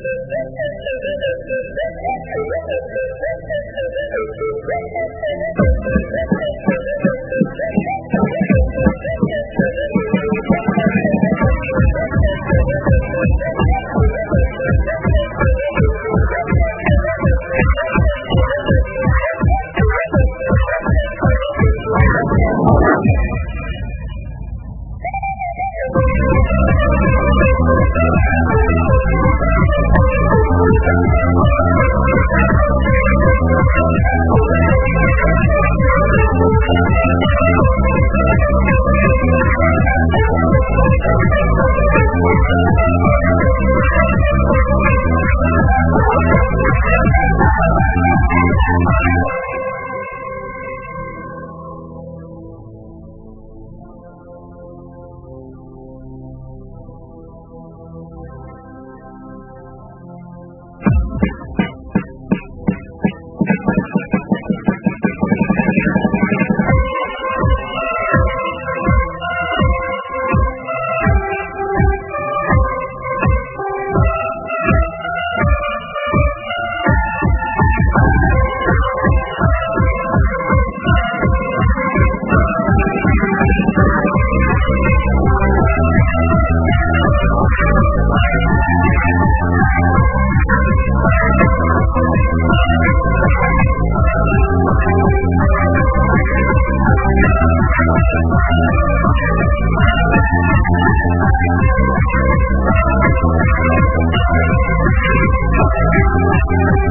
Thank よろしくお願いします。